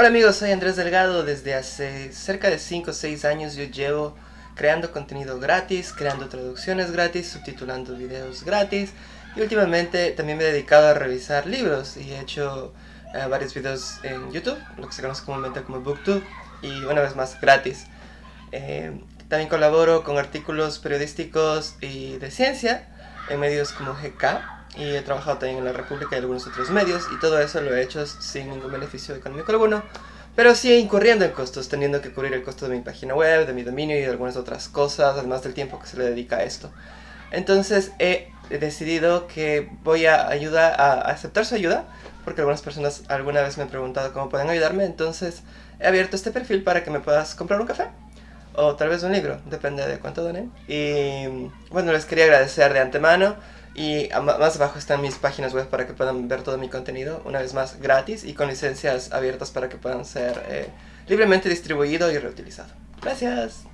Hola amigos, soy Andrés Delgado. Desde hace cerca de 5 o 6 años yo llevo creando contenido gratis, creando traducciones gratis, subtitulando videos gratis y últimamente también me he dedicado a revisar libros y he hecho eh, varios videos en YouTube, lo que se conoce comúnmente como BookTube y una vez más gratis. Eh, también colaboro con artículos periodísticos y de ciencia en medios como GK y he trabajado también en la República y algunos otros medios y todo eso lo he hecho sin ningún beneficio económico alguno pero sí incurriendo en costos, teniendo que cubrir el costo de mi página web, de mi dominio y de algunas otras cosas, además del tiempo que se le dedica a esto. Entonces he decidido que voy a ayudar a aceptar su ayuda, porque algunas personas alguna vez me han preguntado cómo pueden ayudarme, entonces he abierto este perfil para que me puedas comprar un café o tal vez un libro, depende de cuánto donen. Y bueno, les quería agradecer de antemano y más abajo están mis páginas web para que puedan ver todo mi contenido, una vez más gratis y con licencias abiertas para que puedan ser eh, libremente distribuido y reutilizado. Gracias.